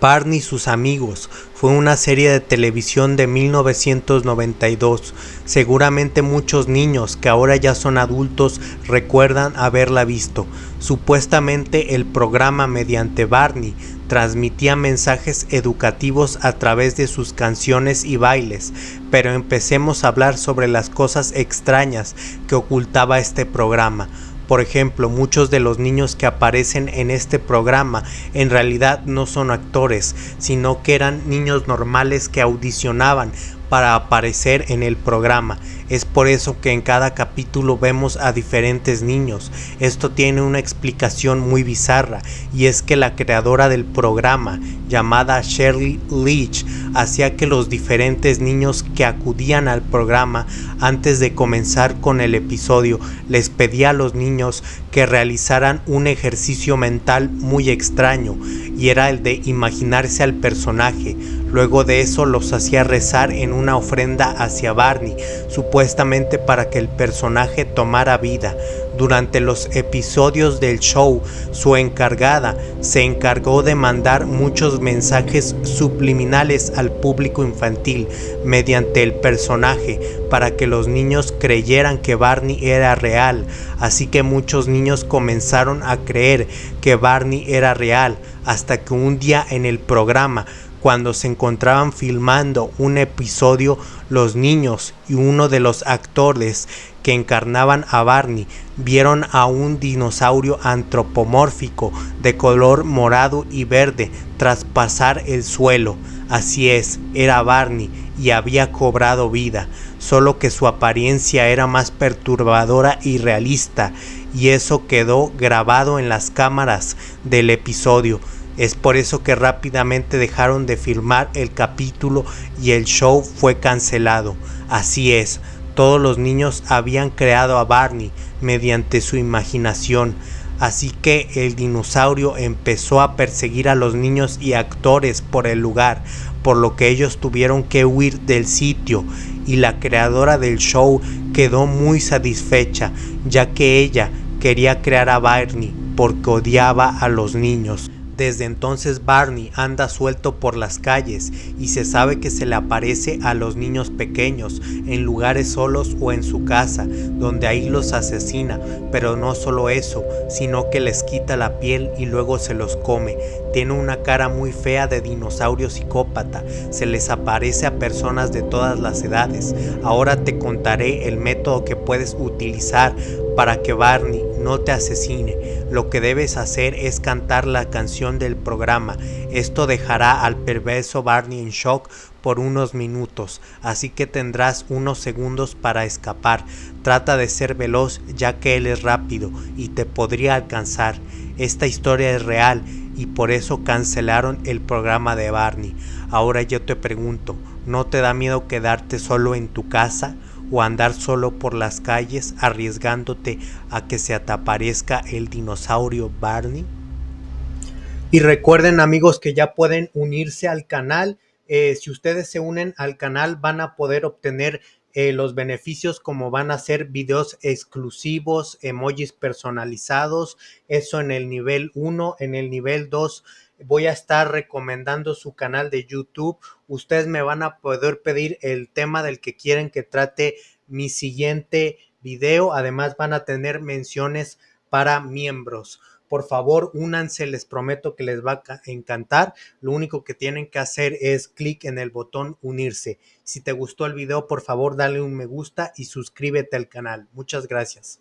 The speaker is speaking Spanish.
Barney y sus amigos fue una serie de televisión de 1992. Seguramente muchos niños que ahora ya son adultos recuerdan haberla visto. Supuestamente el programa mediante Barney transmitía mensajes educativos a través de sus canciones y bailes, pero empecemos a hablar sobre las cosas extrañas que ocultaba este programa. Por ejemplo, muchos de los niños que aparecen en este programa en realidad no son actores, sino que eran niños normales que audicionaban para aparecer en el programa. Es por eso que en cada capítulo vemos a diferentes niños. Esto tiene una explicación muy bizarra y es que la creadora del programa, llamada Shirley Leach, hacía que los diferentes niños que acudían al programa antes de comenzar con el episodio les pedía a los niños que realizaran un ejercicio mental muy extraño y era el de imaginarse al personaje Luego de eso los hacía rezar en una ofrenda hacia Barney, supuestamente para que el personaje tomara vida. Durante los episodios del show, su encargada se encargó de mandar muchos mensajes subliminales al público infantil mediante el personaje para que los niños creyeran que Barney era real. Así que muchos niños comenzaron a creer que Barney era real hasta que un día en el programa cuando se encontraban filmando un episodio, los niños y uno de los actores que encarnaban a Barney vieron a un dinosaurio antropomórfico de color morado y verde traspasar el suelo. Así es, era Barney y había cobrado vida, solo que su apariencia era más perturbadora y realista, y eso quedó grabado en las cámaras del episodio. Es por eso que rápidamente dejaron de filmar el capítulo y el show fue cancelado. Así es, todos los niños habían creado a Barney mediante su imaginación. Así que el dinosaurio empezó a perseguir a los niños y actores por el lugar, por lo que ellos tuvieron que huir del sitio y la creadora del show quedó muy satisfecha, ya que ella quería crear a Barney porque odiaba a los niños. Desde entonces Barney anda suelto por las calles y se sabe que se le aparece a los niños pequeños en lugares solos o en su casa, donde ahí los asesina, pero no solo eso, sino que les quita la piel y luego se los come. Tiene una cara muy fea de dinosaurio psicópata, se les aparece a personas de todas las edades. Ahora te contaré el método que puedes utilizar para que Barney no te asesine. Lo que debes hacer es cantar la canción del programa. Esto dejará al perverso Barney en shock por unos minutos, así que tendrás unos segundos para escapar. Trata de ser veloz ya que él es rápido y te podría alcanzar. Esta historia es real y por eso cancelaron el programa de Barney. Ahora yo te pregunto, ¿no te da miedo quedarte solo en tu casa? O andar solo por las calles arriesgándote a que se te aparezca el dinosaurio Barney. Y recuerden amigos que ya pueden unirse al canal. Eh, si ustedes se unen al canal van a poder obtener eh, los beneficios como van a ser videos exclusivos, emojis personalizados, eso en el nivel 1, en el nivel 2 voy a estar recomendando su canal de YouTube. Ustedes me van a poder pedir el tema del que quieren que trate mi siguiente video. Además van a tener menciones para miembros. Por favor, únanse, les prometo que les va a encantar. Lo único que tienen que hacer es clic en el botón unirse. Si te gustó el video, por favor, dale un me gusta y suscríbete al canal. Muchas gracias.